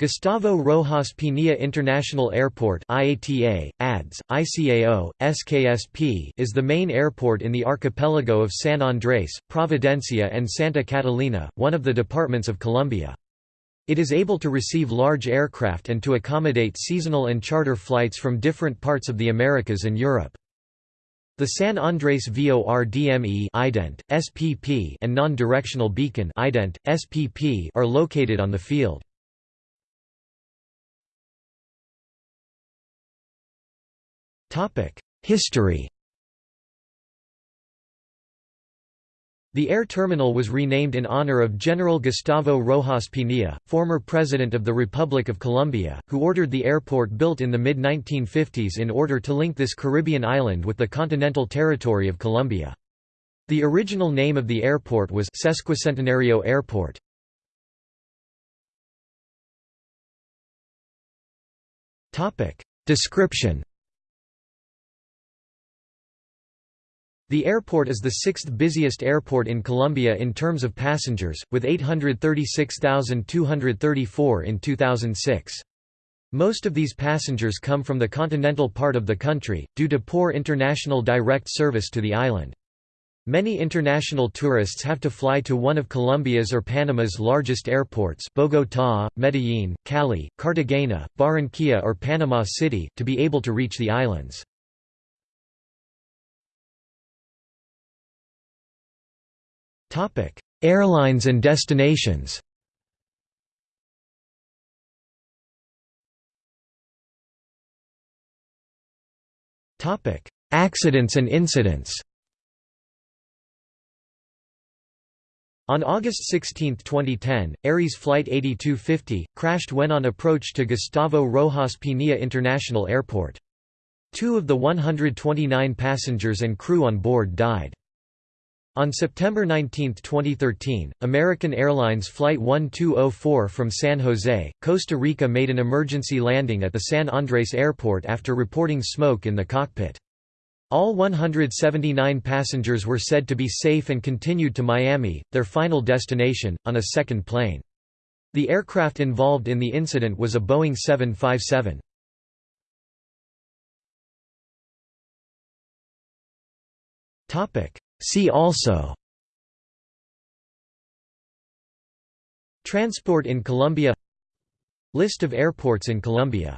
Gustavo Rojas Pinilla International Airport IATA, ADZ, ICAO, SKSP is the main airport in the archipelago of San Andrés, Providencia and Santa Catalina, one of the departments of Colombia. It is able to receive large aircraft and to accommodate seasonal and charter flights from different parts of the Americas and Europe. The San Andrés VORDME ident, SPP and non-directional beacon ident, SPP are located on the field. History The air terminal was renamed in honor of General Gustavo Rojas Pinilla, former President of the Republic of Colombia, who ordered the airport built in the mid-1950s in order to link this Caribbean island with the continental territory of Colombia. The original name of the airport was Sesquicentenario Airport. Description The airport is the sixth busiest airport in Colombia in terms of passengers, with 836,234 in 2006. Most of these passengers come from the continental part of the country, due to poor international direct service to the island. Many international tourists have to fly to one of Colombia's or Panama's largest airports Bogotá, Medellín, Cali, Cartagena, Barranquilla or Panama City, to be able to reach the islands. Topic: Airlines and destinations. Topic: Accidents and incidents. On August 16, 2010, Aires Flight 8250, crashed when on approach to Gustavo Rojas Pinilla International Airport. Two of the 129 passengers and crew on board died. On September 19, 2013, American Airlines Flight 1204 from San Jose, Costa Rica made an emergency landing at the San Andres Airport after reporting smoke in the cockpit. All 179 passengers were said to be safe and continued to Miami, their final destination, on a second plane. The aircraft involved in the incident was a Boeing 757. Topic See also Transport in Colombia List of airports in Colombia